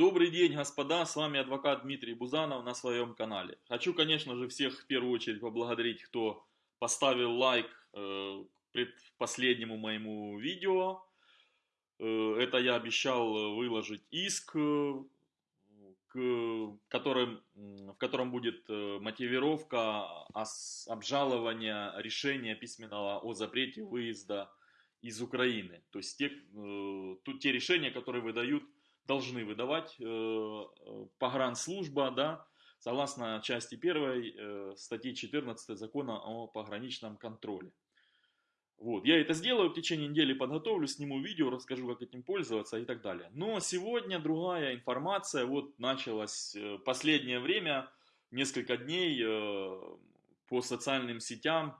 Добрый день, господа, с вами адвокат Дмитрий Бузанов на своем канале. Хочу, конечно же, всех в первую очередь поблагодарить, кто поставил лайк э, пред последнему моему видео. Э, это я обещал выложить иск, э, к, которым, в котором будет э, мотивировка обжалования решения письменного о запрете выезда из Украины. То есть те, э, тут те решения, которые выдают должны выдавать э, э, погранслужба, да, согласно части 1 э, статьи 14 закона о пограничном контроле. Вот, я это сделаю в течение недели, подготовлю, сниму видео, расскажу, как этим пользоваться и так далее. Но сегодня другая информация, вот началась последнее время, несколько дней по социальным сетям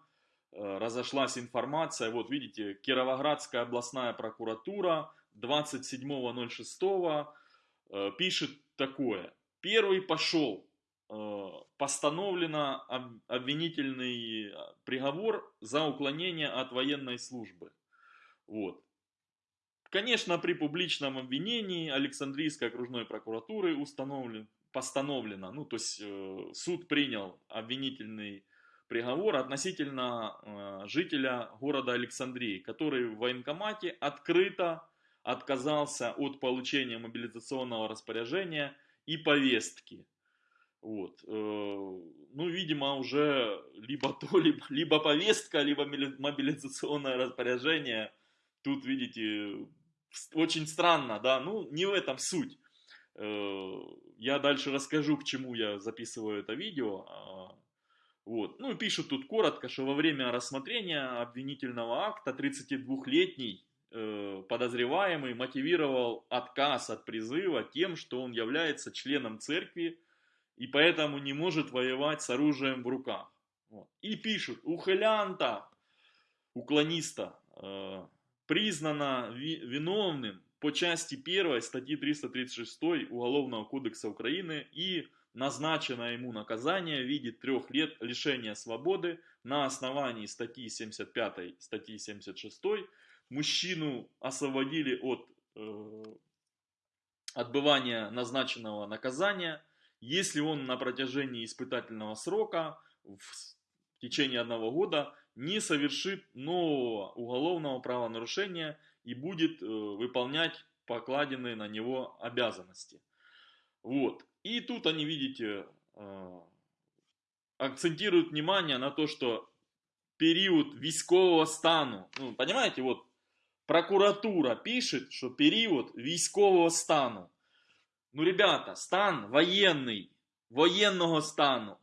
разошлась информация, вот видите, Кировоградская областная прокуратура 27.06 э, пишет такое. Первый пошел. Э, постановлено обвинительный э, приговор за уклонение от военной службы. Вот. Конечно, при публичном обвинении Александрийской окружной прокуратуры установлен, постановлено, ну то есть суд принял обвинительный приговор относительно жителя города Александрии, который в военкомате открыто отказался от получения мобилизационного распоряжения и повестки. Вот. Э, ну, видимо, уже либо то, либо, либо повестка, либо мобилизационное распоряжение. Тут, видите, очень странно, да, ну, не в этом суть. Э, я дальше расскажу, к чему я записываю это видео. А, вот. Ну, пишут тут коротко, что во время рассмотрения обвинительного акта 32-летний Э, подозреваемый мотивировал отказ от призыва тем, что он является членом церкви и поэтому не может воевать с оружием в руках. Вот. И пишут, ухылянта, уклониста, э, признано ви виновным по части 1 статьи 336 Уголовного кодекса Украины и назначено ему наказание в виде трех лет лишения свободы на основании статьи 75, статьи 76 мужчину освободили от э, отбывания назначенного наказания, если он на протяжении испытательного срока в течение одного года не совершит нового уголовного правонарушения и будет э, выполнять покладенные на него обязанности. Вот. И тут они, видите, э, акцентируют внимание на то, что период військового стану, ну, понимаете, вот прокуратура пишет, что период військового стану. Ну, ребята, стан воєнний, воєнного стану.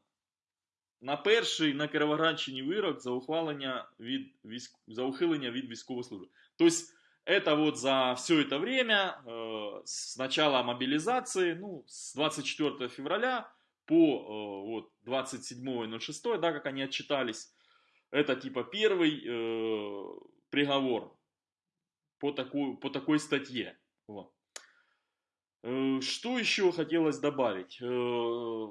На перший на Кировоградщині вирок за ухвалення від військ... за ухилення від військової служби. Тобто, это вот за все это время, э, с начала мобилизации, ну, с 24 февраля по э, вот, 27.06, да, как они отчитались, это типа первый э, приговор по, такой, по такой статье. Вот. Э, что еще хотелось добавить? Э,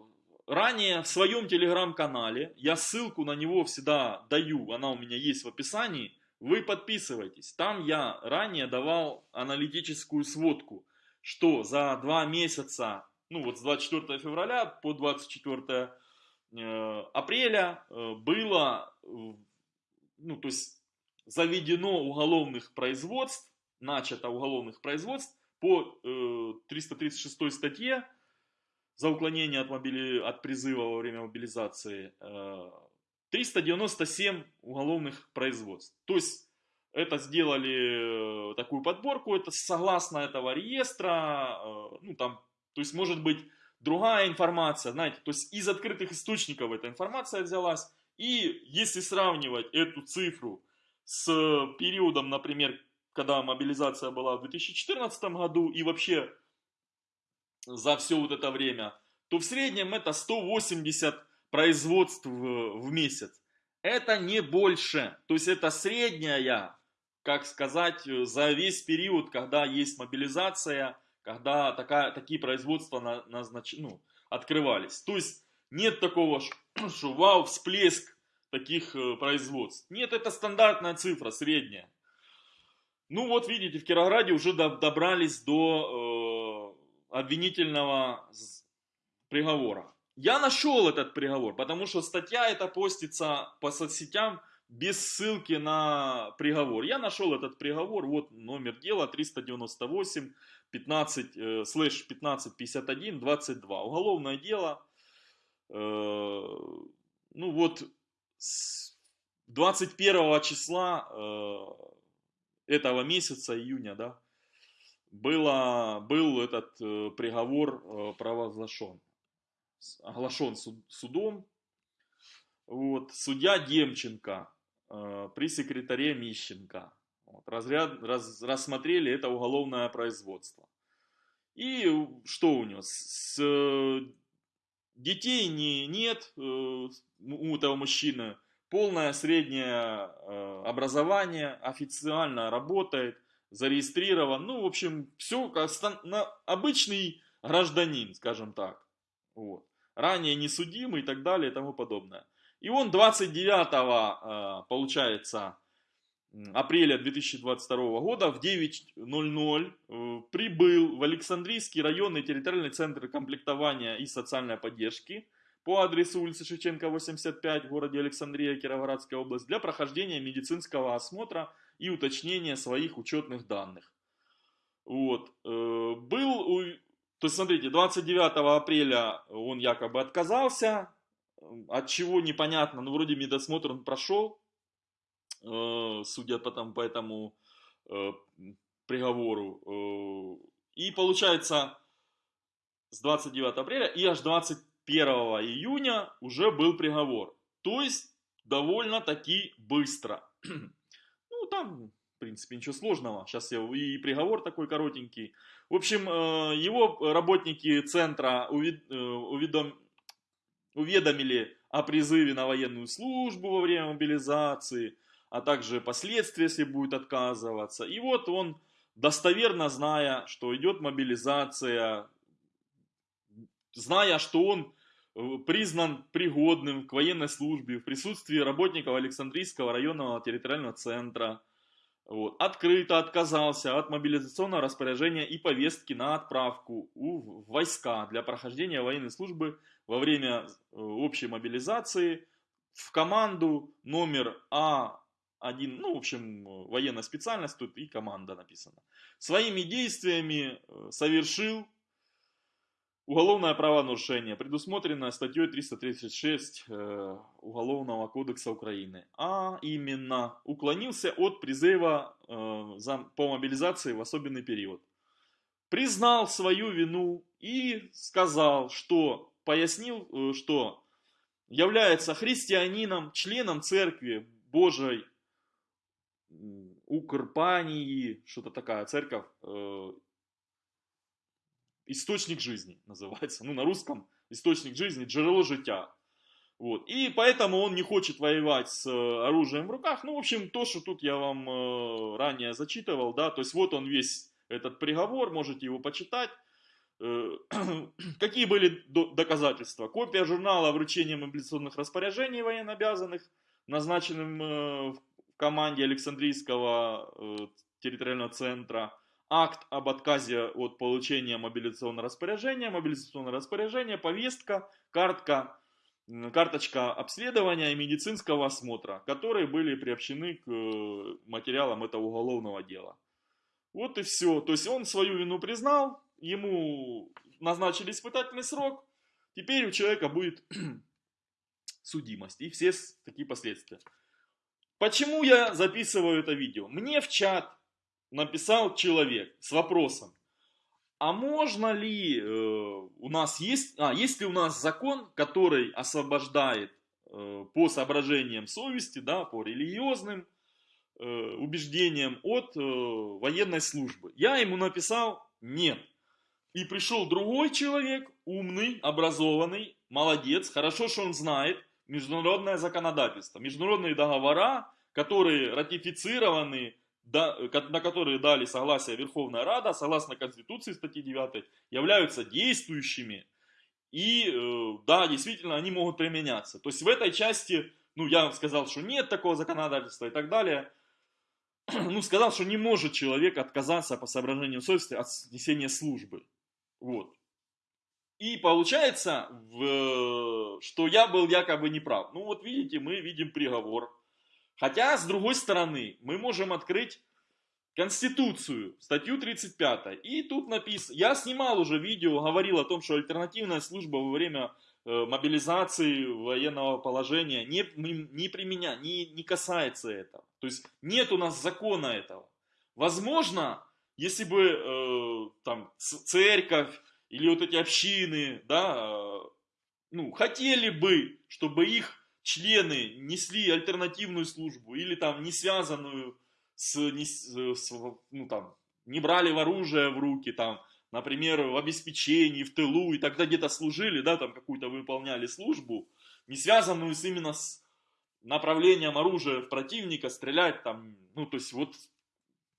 ранее в своем телеграм-канале, я ссылку на него всегда даю, она у меня есть в описании, вы подписывайтесь. Там я ранее давал аналитическую сводку, что за два месяца, ну вот с 24 февраля по 24 э, апреля было, ну то есть заведено уголовных производств, начато уголовных производств по э, 336 статье за уклонение от, мобили... от призыва во время мобилизации э, 397 уголовных производств. То есть это сделали э, такую подборку, это согласно этого реестра, э, ну там, то есть может быть другая информация, знаете, то есть из открытых источников эта информация взялась. И если сравнивать эту цифру с периодом, например, когда мобилизация была в 2014 году и вообще за все вот это время, то в среднем это 180 производств в месяц. Это не больше. То есть это средняя, как сказать, за весь период, когда есть мобилизация, когда такая, такие производства на, назнач... ну, открывались. То есть нет такого, что вау, всплеск таких э, производств. Нет, это стандартная цифра, средняя. Ну вот видите, в Кирограде уже добрались до э, обвинительного приговора. Я нашел этот приговор, потому что статья эта постится по соцсетям без ссылки на приговор. Я нашел этот приговор, вот номер дела 398 15 э, слэш 1551 22. Уголовное дело, э, ну вот, с 21 числа э, этого месяца, июня, да, было, был этот э, приговор э, провозглашен, оглашен суд, судом. Вот, судья Демченко э, при секретаре Мищенко вот, разряд, раз, рассмотрели это уголовное производство. И что у него? С, детей не, нет э, у этого мужчины, полное среднее э, образование, официально работает, зарегистрирован. Ну, в общем, все как обычный гражданин, скажем так. Вот. Ранее не судимый и так далее и тому подобное. И он 29, э, получается, апреля 2022 года в 9.00 э, прибыл в Александрийский районный территориальный центр комплектования и социальной поддержки по адресу улицы Шевченко, 85 в городе Александрия, Кировоградская область для прохождения медицинского осмотра и уточнения своих учетных данных. Вот. Э, был, то есть смотрите, 29 апреля он якобы отказался, от чего непонятно, но вроде медосмотр он прошел, судя по, там, по этому э, приговору. Э, и получается, с 29 апреля и аж 21 июня уже был приговор. То есть, довольно-таки быстро. ну, там, в принципе, ничего сложного. Сейчас я и приговор такой коротенький. В общем, его работники центра уведом... уведомили о призыве на военную службу во время мобилизации а также последствия, если будет отказываться. И вот он, достоверно зная, что идет мобилизация, зная, что он э, признан пригодным к военной службе в присутствии работников Александрийского районного территориального центра, вот, открыто отказался от мобилизационного распоряжения и повестки на отправку в войска для прохождения военной службы во время э, общей мобилизации. В команду номер А один, ну, в общем, военная специальность тут и команда написана. Своими действиями э, совершил уголовное правонарушение, предусмотренное статьей 336 э, Уголовного кодекса Украины. А именно, уклонился от призыва э, по мобилизации в особенный период. Признал свою вину и сказал, что, пояснил, что является христианином, членом церкви Божьей Укрпании, что-то такая церковь, э, источник жизни называется, ну на русском источник жизни, джерело життя. Вот. И поэтому он не хочет воевать с э, оружием в руках. Ну, в общем, то, что тут я вам э, ранее зачитывал, да, то есть вот он весь этот приговор, можете его почитать. Э, какие были доказательства? Копия журнала вручения мобилизационных распоряжений военнообязанных, назначенным э, команде Александрийского э, территориального центра акт об отказе от получения мобилизационного распоряжения, мобилизационное распоряжение, повестка, картка, карточка обследования и медицинского осмотра, которые были приобщены к э, материалам этого уголовного дела. Вот и все. То есть он свою вину признал, ему назначили испытательный срок, теперь у человека будет судимость и все такие последствия. Почему я записываю это видео? Мне в чат написал человек с вопросом, а можно ли э, у нас есть, а есть ли у нас закон, который освобождает э, по соображениям совести, да, по религиозным э, убеждениям от э, военной службы? Я ему написал нет. И пришел другой человек, умный, образованный, молодец, хорошо, что он знает, международное законодательство, международные договора, которые ратифицированы, на которые дали согласие Верховная Рада, согласно Конституции статьи 9, являются действующими. И э, да, действительно, они могут применяться. То есть в этой части, ну, я сказал, что нет такого законодательства и так далее. Ну, сказал, что не может человек отказаться по соображениям совести от несения службы. Вот. И получается, в, что я был якобы неправ. Ну вот видите, мы видим приговор. Хотя, с другой стороны, мы можем открыть Конституцию, статью 35. И тут написано, я снимал уже видео, говорил о том, что альтернативная служба во время э, мобилизации военного положения не, не применя, не, не касается этого. То есть нет у нас закона этого. Возможно, если бы э, там церковь или вот эти общины, да, э, ну, хотели бы, чтобы их члены несли альтернативную службу или там не связанную с, не, с, ну, там, не брали в оружие в руки, там, например, в обеспечении, в тылу, и тогда где-то служили, да, там какую-то выполняли службу, не связанную с именно с направлением оружия в противника, стрелять там, ну, то есть вот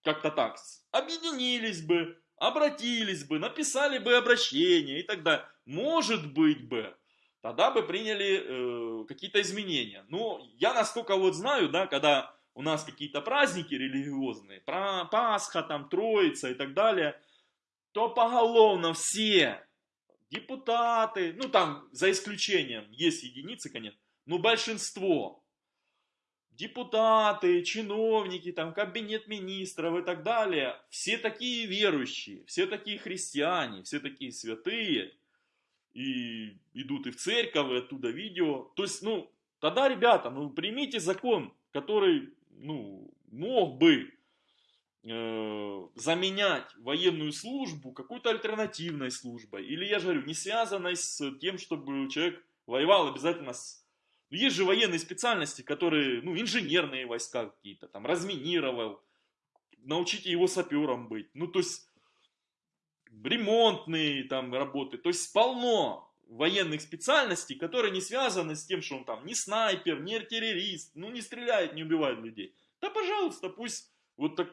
как-то так, объединились бы, обратились бы, написали бы обращение и тогда, может быть бы, тогда бы приняли э, какие-то изменения. Но я насколько вот знаю, да, когда у нас какие-то праздники религиозные, про Пасха, там, Троица и так далее, то поголовно все депутаты, ну там за исключением, есть единицы, конечно, но большинство, депутаты, чиновники, там кабинет министров и так далее, все такие верующие, все такие христиане, все такие святые, и идут и в церковь, и оттуда видео. То есть, ну, тогда, ребята, ну примите закон, который ну, мог бы э, заменять военную службу какой-то альтернативной службой. Или, я же говорю, не связанной с тем, чтобы человек воевал обязательно с... Ну, есть же военные специальности, которые, ну, инженерные войска какие-то, там, разминировал, научите его сапером быть. Ну, то есть, ремонтные там работы. То есть, полно военных специальностей, которые не связаны с тем, что он там не снайпер, не террорист, ну не стреляет, не убивает людей. Да пожалуйста, пусть вот так,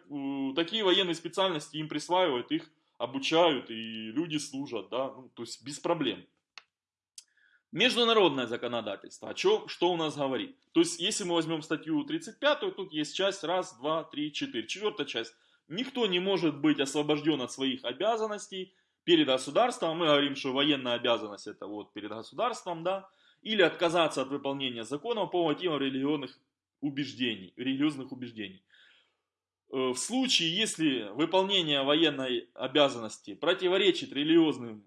такие военные специальности им присваивают, их обучают и люди служат, да, ну, то есть без проблем. Международное законодательство, о чем, что у нас говорит? То есть, если мы возьмем статью 35, тут есть часть, раз, два, три, четыре. Четвертая часть. Никто не может быть освобожден от своих обязанностей, перед государством, мы говорим, что военная обязанность это вот перед государством, да, или отказаться от выполнения законов по мотивам религиозных убеждений, религиозных убеждений. Э, в случае, если выполнение военной обязанности противоречит религиозным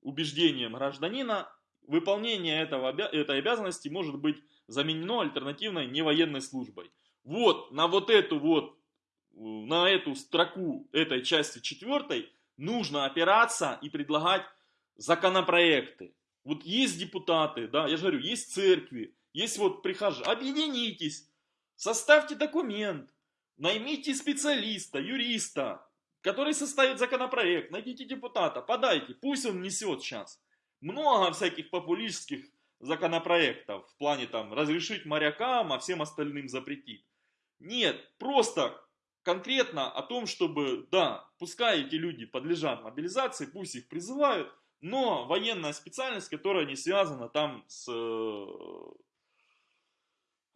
убеждениям гражданина, выполнение этого, этой обязанности может быть заменено альтернативной невоенной службой. Вот на вот эту вот, на эту строку этой части четвертой нужно опираться и предлагать законопроекты. Вот есть депутаты, да, я же говорю, есть церкви, есть вот прихожане. Объединитесь, составьте документ, наймите специалиста, юриста, который составит законопроект, найдите депутата, подайте, пусть он несет сейчас. Много всяких популистских законопроектов в плане там разрешить морякам, а всем остальным запретить. Нет, просто конкретно о том, чтобы, да, пускай эти люди подлежат мобилизации, пусть их призывают, но военная специальность, которая не связана там с, э,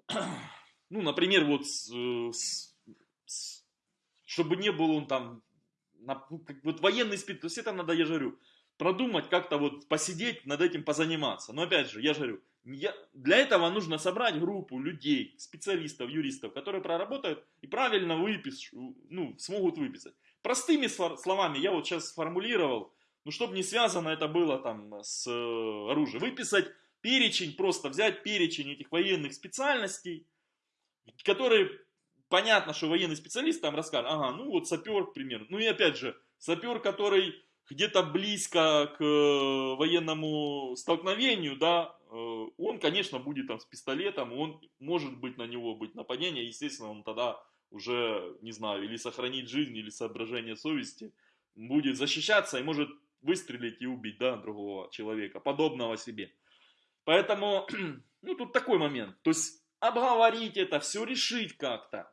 ну, например, вот с, с, с, чтобы не был он там, на, вот военный специалист, то есть это надо, я говорю, продумать, как-то вот посидеть, над этим позаниматься. Но опять же, я же говорю, я, для этого нужно собрать группу людей, специалистов, юристов, которые проработают и правильно выпишут, ну, смогут выписать. Простыми словами я вот сейчас сформулировал, ну, чтобы не связано это было там с э, оружием. Выписать перечень, просто взять перечень этих военных специальностей, которые, понятно, что военный специалист там расскажет, ага, ну вот сапер, к примеру. Ну и опять же, сапер, который где-то близко к э, военному столкновению, да, э, он, конечно, будет там с пистолетом, он может быть на него быть нападение, естественно, он тогда уже, не знаю, или сохранить жизнь, или соображение совести, будет защищаться и может выстрелить и убить, да, другого человека, подобного себе. Поэтому, ну, тут такой момент. То есть, обговорить это, все решить как-то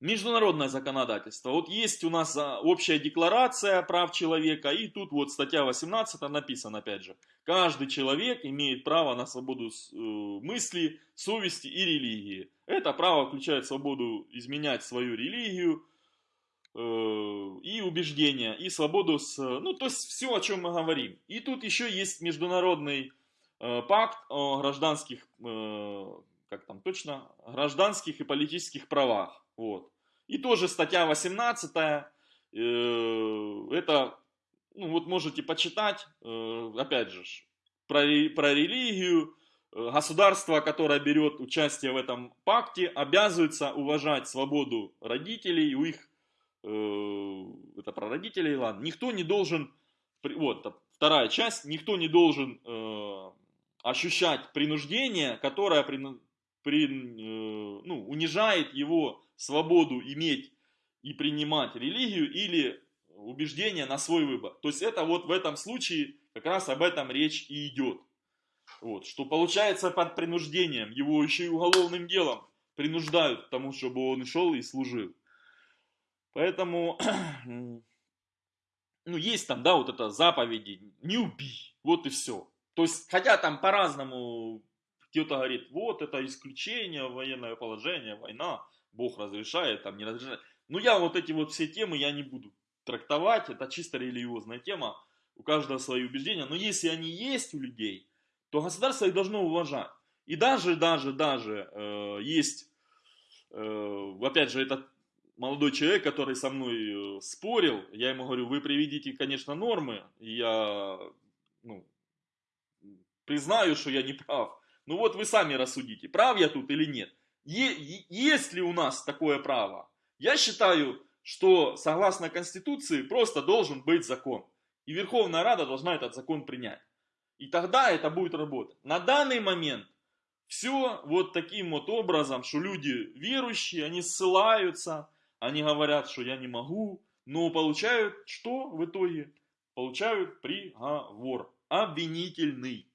международное законодательство. Вот есть у нас а, общая декларация прав человека, и тут вот статья 18 написано опять же. Каждый человек имеет право на свободу э, мысли, совести и религии. Это право включает свободу изменять свою религию, и убеждения, и свободу, с, ну, то есть все, о чем мы говорим. И тут еще есть международный пакт о гражданских, как там точно, гражданских и политических правах. Вот. И тоже статья 18, это, ну, вот можете почитать, опять же, про, про религию, Э, государство, которое берет участие в этом пакте, обязывается уважать свободу родителей, у их, э, это про родителей, ладно, никто не должен, вот вторая часть, никто не должен э, ощущать принуждение, которое при, при, э, ну, унижает его свободу иметь и принимать религию или убеждение на свой выбор. То есть это вот в этом случае как раз об этом речь и идет. Вот, что получается под принуждением, его еще и уголовным делом принуждают к тому, чтобы он шел и служил. Поэтому, ну, есть там, да, вот это заповеди, не убий, вот и все. То есть, хотя там по-разному, кто-то говорит, вот это исключение, военное положение, война, Бог разрешает, там не разрешает. Но я вот эти вот все темы я не буду трактовать, это чисто религиозная тема, у каждого свои убеждения. Но если они есть у людей, то государство их должно уважать. И даже, даже, даже э, есть, э, опять же, этот молодой человек, который со мной э, спорил, я ему говорю, вы приведите, конечно, нормы, я ну, признаю, что я не прав. Ну вот вы сами рассудите, прав я тут или нет. Есть ли у нас такое право? Я считаю, что согласно Конституции просто должен быть закон. И Верховная Рада должна этот закон принять. И тогда это будет работать. На данный момент все вот таким вот образом, что люди верующие, они ссылаются, они говорят, что я не могу, но получают что в итоге? Получают приговор обвинительный.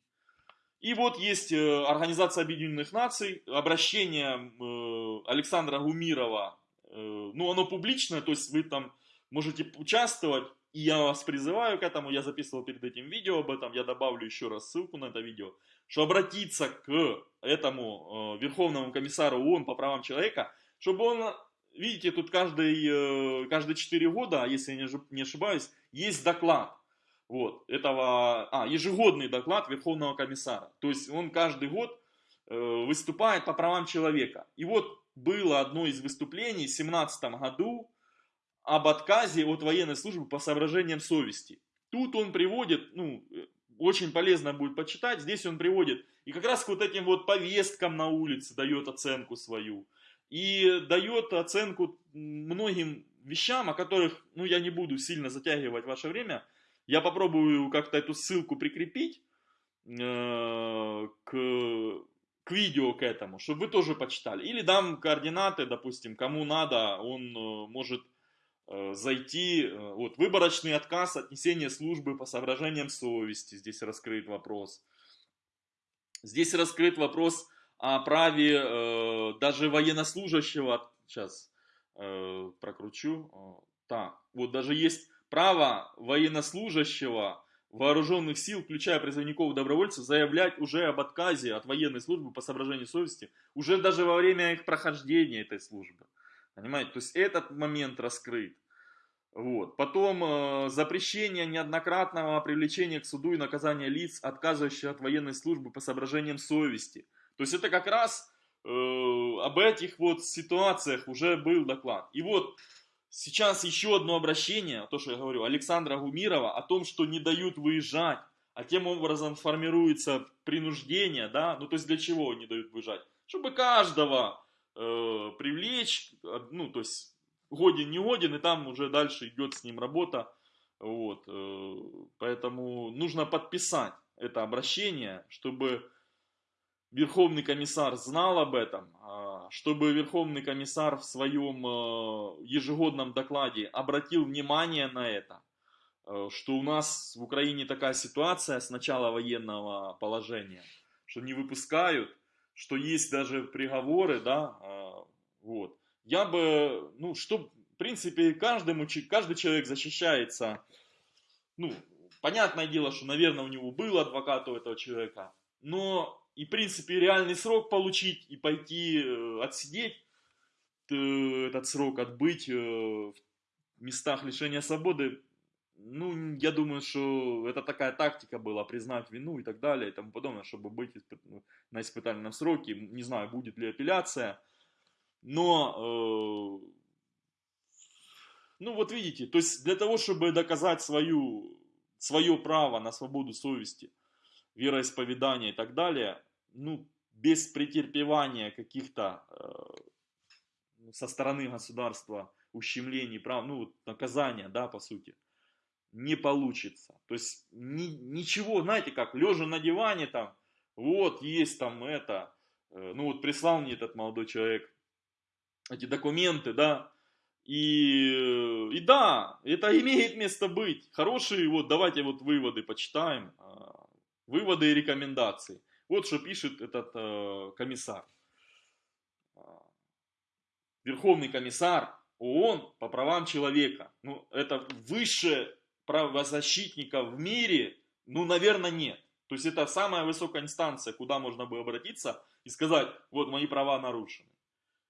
И вот есть э, Организация Объединенных Наций, обращение э, Александра Гумирова, э, ну оно публичное, то есть вы там можете участвовать, и я вас призываю к этому, я записывал перед этим видео об этом, я добавлю еще раз ссылку на это видео, что обратиться к этому Верховному комиссару ООН по правам человека, чтобы он, видите, тут каждый, каждые 4 года, если я не ошибаюсь, есть доклад. Вот, этого, а, ежегодный доклад Верховного комиссара. То есть он каждый год э, выступает по правам человека. И вот было одно из выступлений в 2017 году, об отказе от военной службы по соображениям совести. Тут он приводит, ну, очень полезно будет почитать, здесь он приводит и как раз к вот этим вот повесткам на улице дает оценку свою. И дает оценку многим вещам, о которых, ну, я не буду сильно затягивать ваше время. Я попробую как-то эту ссылку прикрепить э, к, к видео к этому, чтобы вы тоже почитали. Или дам координаты, допустим, кому надо, он э, может Э, зайти, э, вот, выборочный отказ от несения службы по соображениям совести, здесь раскрыт вопрос. Здесь раскрыт вопрос о праве э, даже военнослужащего, сейчас э, прокручу, так, вот даже есть право военнослужащего вооруженных сил, включая призывников и добровольцев, заявлять уже об отказе от военной службы по соображению совести, уже даже во время их прохождения этой службы. Понимаете, то есть этот момент раскрыт. Вот. Потом э, запрещение неоднократного привлечения к суду и наказания лиц, отказывающих от военной службы по соображениям совести. То есть это как раз э, об этих вот ситуациях уже был доклад. И вот сейчас еще одно обращение, то, что я говорю, Александра Гумирова о том, что не дают выезжать, а тем образом формируется принуждение, да, ну то есть для чего не дают выезжать? Чтобы каждого э, привлечь, ну то есть годен, не годен, и там уже дальше идет с ним работа. Вот, э, поэтому нужно подписать это обращение, чтобы Верховный комиссар знал об этом, чтобы Верховный комиссар в своем э, ежегодном докладе обратил внимание на это, э, что у нас в Украине такая ситуация с начала военного положения, что не выпускают, что есть даже приговоры, да, а, вот. Я бы, ну, что, в принципе, каждому, каждый человек защищается, ну, понятное дело, что, наверное, у него был адвокат у этого человека, но и, в принципе, реальный срок получить и пойти э, отсидеть э, этот срок, отбыть, э, местах лишения свободы, ну, я думаю, что это такая тактика была, признать вину и так далее и тому подобное, чтобы быть ну, на испытательном сроке. Не знаю, будет ли апелляция, но, ну вот видите, то есть для того, чтобы доказать свою, свое право на свободу совести, вероисповедания и так далее, ну, без претерпевания каких-то э, со стороны государства ущемлений прав, ну, наказания, да, по сути, не получится. То есть ни, ничего, знаете как, лежа на диване там, вот есть там это, э, ну вот прислал мне этот молодой человек эти документы, да, и, и да, это имеет место быть. Хорошие, вот давайте вот выводы почитаем, а, выводы и рекомендации. Вот что пишет этот э, комиссар. А, Верховный комиссар ООН по правам человека. Ну, это высшее правозащитника в мире, ну, наверное, нет. То есть это самая высокая инстанция, куда можно бы обратиться и сказать, вот мои права нарушены.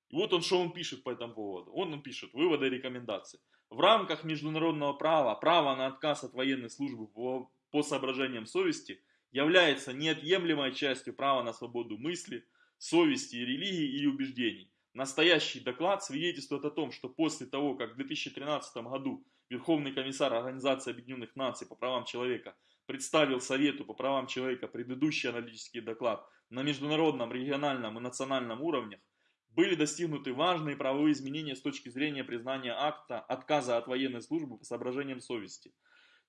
И вот он, что он пишет по этому поводу. Он, он пишет выводы и рекомендации. В рамках международного права, право на отказ от военной службы по, по соображениям совести является неотъемлемой частью права на свободу мысли, совести, религии и убеждений. Настоящий доклад свидетельствует о том, что после того, как в 2013 году Верховный комиссар Организации Объединенных Наций по правам человека представил Совету по правам человека предыдущий аналитический доклад на международном, региональном и национальном уровнях, были достигнуты важные правовые изменения с точки зрения признания акта отказа от военной службы по соображениям совести.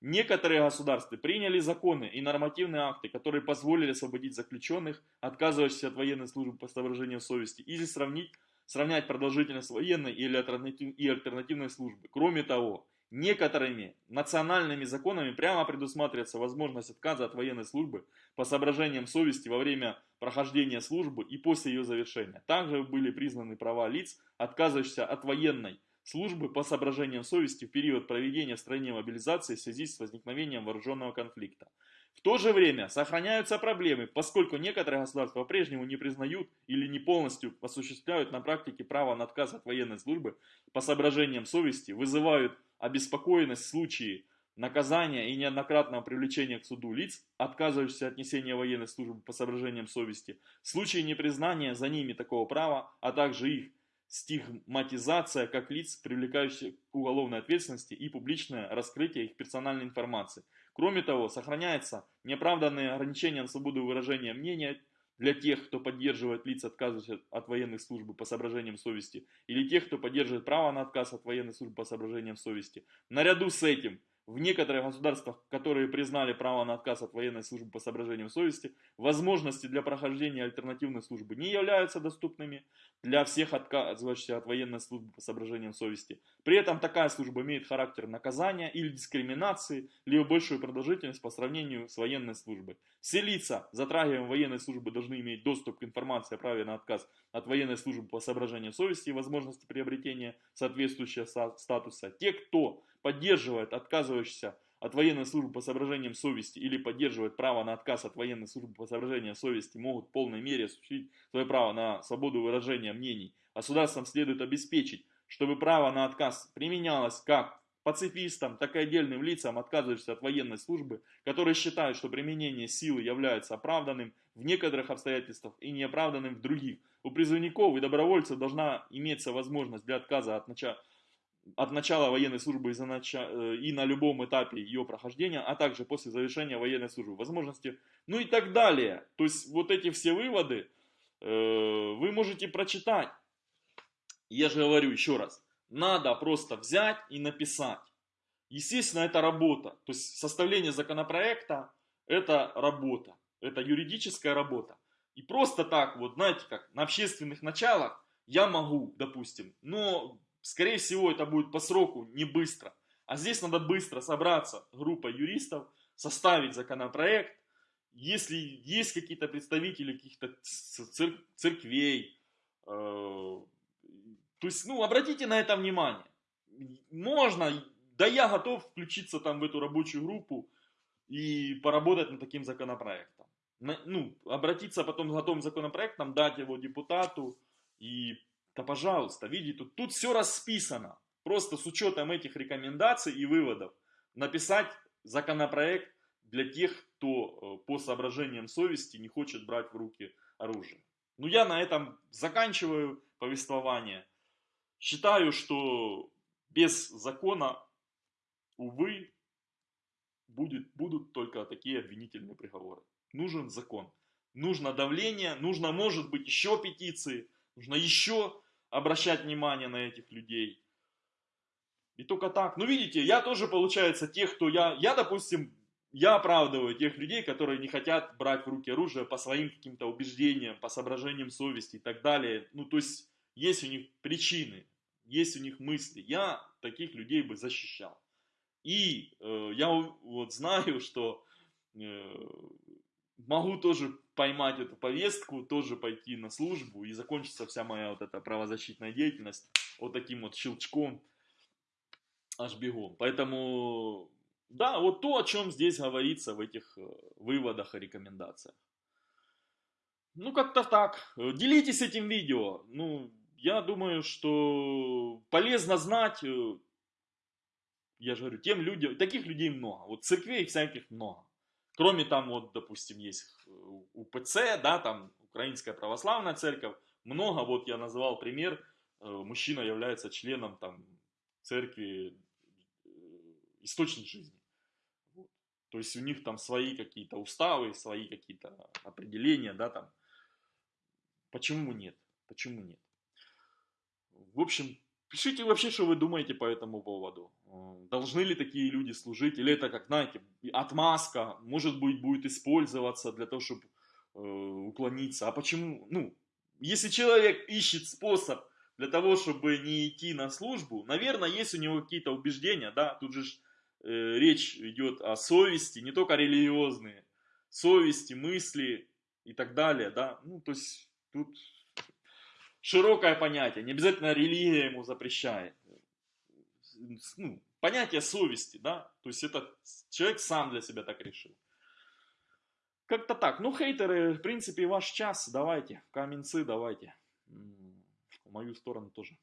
Некоторые государства приняли законы и нормативные акты, которые позволили освободить заключенных, отказывающихся от военной службы по соображениям совести, или сравнить, сравнять продолжительность военной или альтернатив, и альтернативной службы. Кроме того, некоторыми национальными законами прямо предусматривается возможность отказа от военной службы по соображениям совести во время прохождения службы и после ее завершения. Также были признаны права лиц, отказывающихся от военной службы по соображениям совести в период проведения в стране мобилизации в связи с возникновением вооруженного конфликта. В то же время сохраняются проблемы, поскольку некоторые государства по-прежнему не признают или не полностью осуществляют на практике право на отказ от военной службы по соображениям совести, вызывают обеспокоенность в случае наказания и неоднократного привлечения к суду лиц, отказывающихся от несения военной службы по соображениям совести, в случае непризнания за ними такого права, а также их стигматизация как лиц, привлекающих к уголовной ответственности и публичное раскрытие их персональной информации. Кроме того, сохраняется неоправданное ограничение на свободу выражения мнения для тех, кто поддерживает лиц, отказывающихся от военной службы по соображениям совести, или тех, кто поддерживает право на отказ от военной службы по соображениям совести. Наряду с этим, в некоторых государствах, которые признали право на отказ от военной службы по соображениям совести, возможности для прохождения альтернативной службы не являются доступными для всех отказывающихся от военной службы по соображениям совести. При этом такая служба имеет характер наказания или дискриминации, либо большую продолжительность по сравнению с военной службой. Все лица, затрагиваемые военной службы, должны иметь доступ к информации о праве на отказ от военной службы по соображениям совести и возможности приобретения соответствующего статуса. Те, кто поддерживает отказывающийся от военной службы по соображениям совести или поддерживает право на отказ от военной службы по соображениям совести, могут в полной мере осуществить свое право на свободу выражения мнений. Государствам следует обеспечить, чтобы право на отказ применялось как пацифистам, так и отдельным лицам, отказывающимся от военной службы, которые считают, что применение силы является оправданным в некоторых обстоятельствах и неоправданным в других. У призывников и добровольцев должна иметься возможность для отказа от начала от начала военной службы и, за нача... Э, и на любом этапе ее прохождения, а также после завершения военной службы, возможности, ну и так далее. То есть вот эти все выводы э, вы можете прочитать. Я же говорю еще раз, надо просто взять и написать. Естественно, это работа. То есть составление законопроекта это работа, это юридическая работа. И просто так, вот знаете как, на общественных началах я могу, допустим, но Скорее всего, это будет по сроку, не быстро. А здесь надо быстро собраться, группа юристов, составить законопроект. Если есть какие-то представители каких-то цер церквей, э то есть, ну, обратите на это внимание. Можно, да я готов включиться там в эту рабочую группу и поработать над таким законопроектом. ну, обратиться потом с готовым законопроектом, дать его депутату и да пожалуйста, видите, тут, тут все расписано. просто с учетом этих рекомендаций и выводов написать законопроект для тех, кто э, по соображениям совести не хочет брать в руки оружие. Ну, я на этом заканчиваю повествование. Считаю, что без закона, увы, будет, будут только такие обвинительные приговоры. Нужен закон. Нужно давление, нужно, может быть, еще петиции, нужно еще обращать внимание на этих людей. И только так. Ну, видите, я тоже, получается, тех, кто я, я, допустим, я оправдываю тех людей, которые не хотят брать в руки оружие по своим каким-то убеждениям, по соображениям совести и так далее. Ну, то есть, есть у них причины, есть у них мысли. Я таких людей бы защищал. И э, я вот знаю, что э, могу тоже поймать эту повестку, тоже пойти на службу и закончится вся моя вот эта правозащитная деятельность вот таким вот щелчком аж бегом. Поэтому, да, вот то, о чем здесь говорится в этих э, выводах и рекомендациях. Ну, как-то так. Делитесь этим видео. Ну, я думаю, что полезно знать, э, я же говорю, тем людям, таких людей много. Вот церквей всяких много. Кроме там, вот, допустим, есть УПЦ, да, там Украинская Православная Церковь. Много, вот я назвал пример, э, мужчина является членом там церкви э, Источник жизни. Вот. То есть у них там свои какие-то уставы, свои какие-то определения, да, там. Почему нет? Почему нет? В общем, пишите вообще, что вы думаете по этому поводу. Э, должны ли такие люди служить? Или это, как знаете, отмазка, может быть, будет использоваться для того, чтобы э, уклониться. А почему? Ну, если человек ищет способ для того, чтобы не идти на службу, наверное, есть у него какие-то убеждения, да, тут же э, речь идет о совести, не только религиозные, совести, мысли и так далее, да, ну, то есть тут широкое понятие, не обязательно религия ему запрещает. Ну, понятие совести, да, то есть это человек сам для себя так решил. Как-то так. Ну, хейтеры, в принципе, ваш час, давайте, каменцы давайте. В мою сторону тоже.